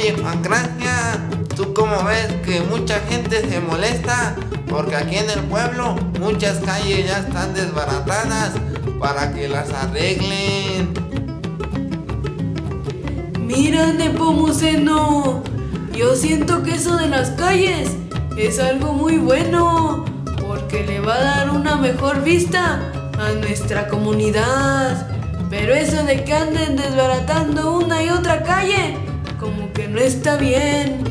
Oye, Pancracia, ¿tú cómo ves que mucha gente se molesta? Porque aquí en el pueblo muchas calles ya están desbaratadas para que las arreglen. Mira, Nepomuceno, yo siento que eso de las calles es algo muy bueno, porque le va a dar una mejor vista a nuestra comunidad. Pero eso de que anden desbaratando una y otra calle, no está bien.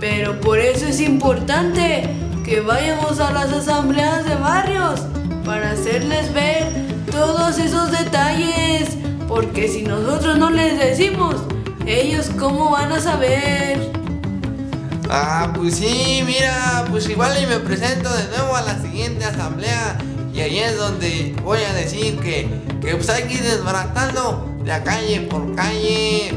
Pero por eso es importante que vayamos a las asambleas de barrios para hacerles ver todos esos detalles. Porque si nosotros no les decimos, ellos cómo van a saber. Ah, pues sí, mira, pues igual y me presento de nuevo a la siguiente asamblea y ahí es donde voy a decir que, que pues hay que ir desbaratando de calle por calle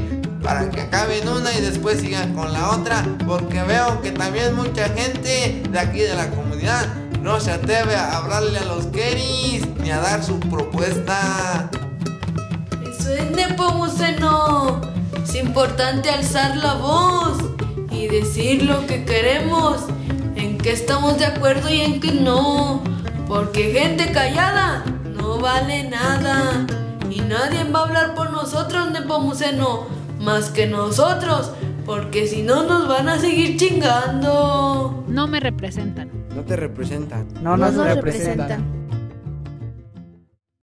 para que acaben una y después sigan con la otra porque veo que también mucha gente de aquí de la comunidad no se atreve a hablarle a los Keris ni a dar su propuesta. Eso es Nepomuceno. Es importante alzar la voz y decir lo que queremos, en qué estamos de acuerdo y en qué no. Porque gente callada no vale nada. Y nadie va a hablar por nosotros, Nepomuceno, más que nosotros. Porque si no nos van a seguir chingando. No me representan. No te representan. No nos No nos representan.